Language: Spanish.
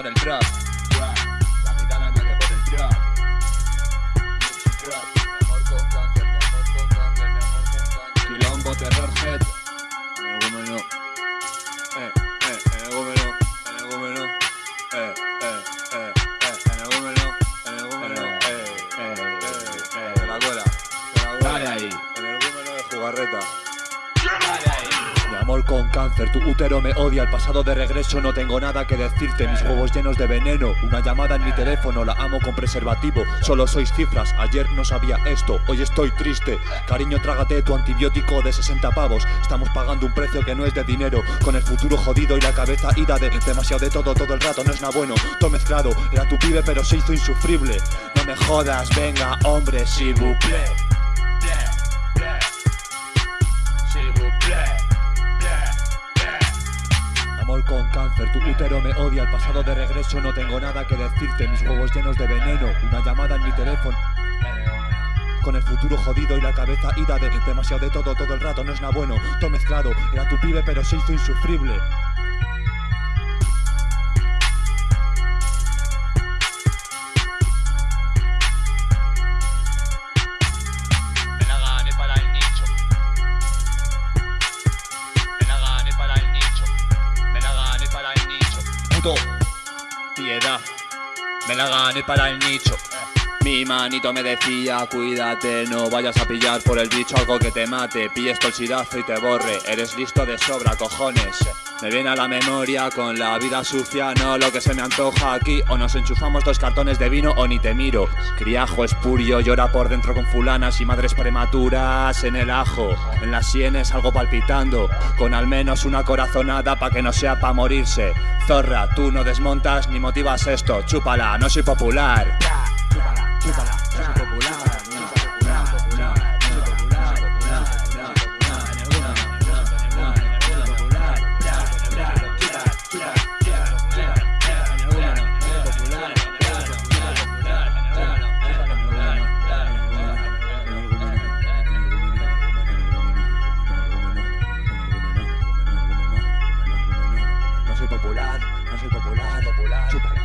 pone el trap. La es la pone el trap. Amor con cáncer, amor con cáncer, amor con cáncer. Quilombo, terror, set. En el gómeno. Eh, eh, en el gómeno. En el gómeno. Eh, eh, eh, eh. En el gómeno. En el gómeno. Eh, eh, eh, eh. De la cola. De la cola. Dale ahí. En el gómeno de jugarreta. Mi amor con cáncer, tu útero me odia, el pasado de regreso no tengo nada que decirte, mis huevos llenos de veneno, una llamada en mi teléfono, la amo con preservativo, solo sois cifras, ayer no sabía esto, hoy estoy triste, cariño trágate tu antibiótico de 60 pavos, estamos pagando un precio que no es de dinero, con el futuro jodido y la cabeza ida de demasiado de todo todo el rato, no es nada bueno, todo mezclado, era tu pibe pero se hizo insufrible, no me jodas, venga hombre, si vous con cáncer, tu útero me odia, el pasado de regreso no tengo nada que decirte, mis huevos llenos de veneno, una llamada en mi teléfono. Con el futuro jodido y la cabeza ida de demasiado de todo todo el rato, no es nada bueno, todo mezclado, era tu pibe pero se hizo insufrible. Piedad. Me la gané para el nicho. Mi manito me decía, cuídate, no vayas a pillar por el bicho algo que te mate, pilles tolsidazo y te borre, eres listo de sobra, cojones. Me viene a la memoria con la vida sucia, no lo que se me antoja aquí, o nos enchufamos dos cartones de vino o ni te miro. Criajo espurio llora por dentro con fulanas y madres prematuras en el ajo, en las sienes algo palpitando, con al menos una corazonada pa' que no sea pa' morirse. Zorra, tú no desmontas ni motivas esto, chúpala, no soy popular. No soy popular, popular,